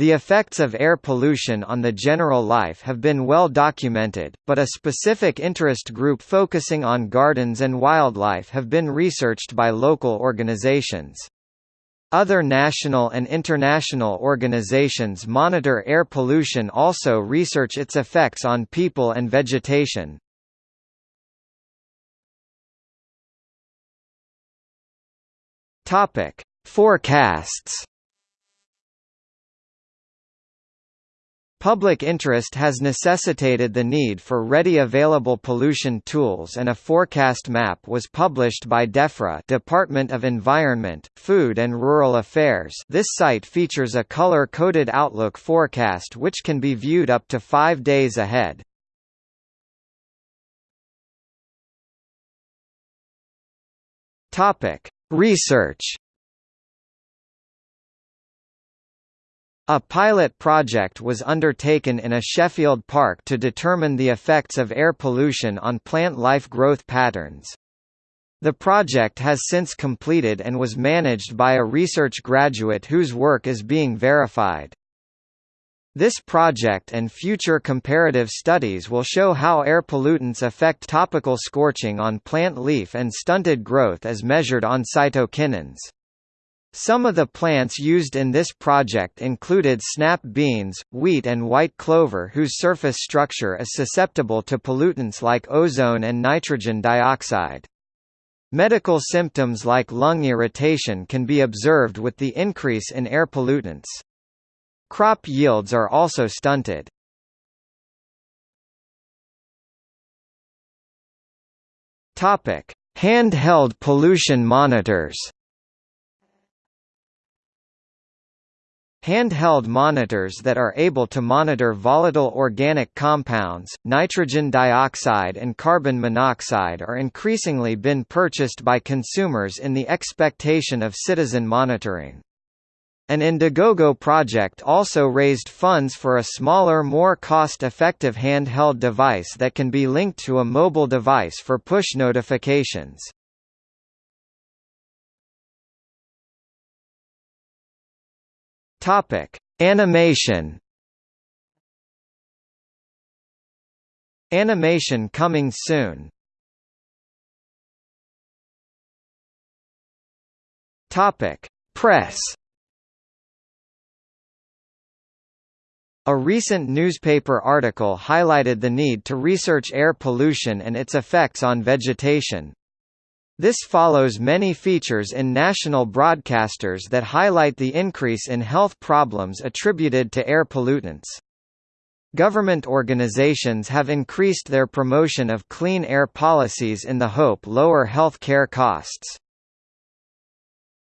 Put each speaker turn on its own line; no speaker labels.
The effects of air pollution on the general life have been well documented, but a specific interest group focusing on gardens and wildlife have been researched by local organizations. Other national and international organizations monitor air pollution also research its effects on people and vegetation. Forecasts Public interest has necessitated the need for ready available pollution tools and a forecast map was published by DEFRA Department of Environment, Food and Rural Affairs this site features a color-coded outlook forecast which can be viewed up to five days ahead. Research A pilot project was undertaken in a Sheffield park to determine the effects of air pollution on plant life growth patterns. The project has since completed and was managed by a research graduate whose work is being verified. This project and future comparative studies will show how air pollutants affect topical scorching on plant leaf and stunted growth as measured on cytokinins. Some of the plants used in this project included snap beans, wheat and white clover whose surface structure is susceptible to pollutants like ozone and nitrogen dioxide. Medical symptoms like lung irritation can be observed with the increase in air pollutants. Crop yields are also stunted. Handheld pollution monitors Handheld monitors that are able to monitor volatile organic compounds, nitrogen dioxide and carbon monoxide are increasingly been purchased by consumers in the expectation of citizen monitoring. An Indiegogo project also raised funds for a smaller more cost-effective handheld device that can be linked to a mobile device for push notifications. Topic: Animation. Animation coming soon. Topic: Press. A recent newspaper article highlighted the need to research air pollution and its effects on vegetation. This follows many features in national broadcasters that highlight the increase in health problems attributed to air pollutants. Government organizations have increased their promotion of clean air policies in the hope lower health care costs.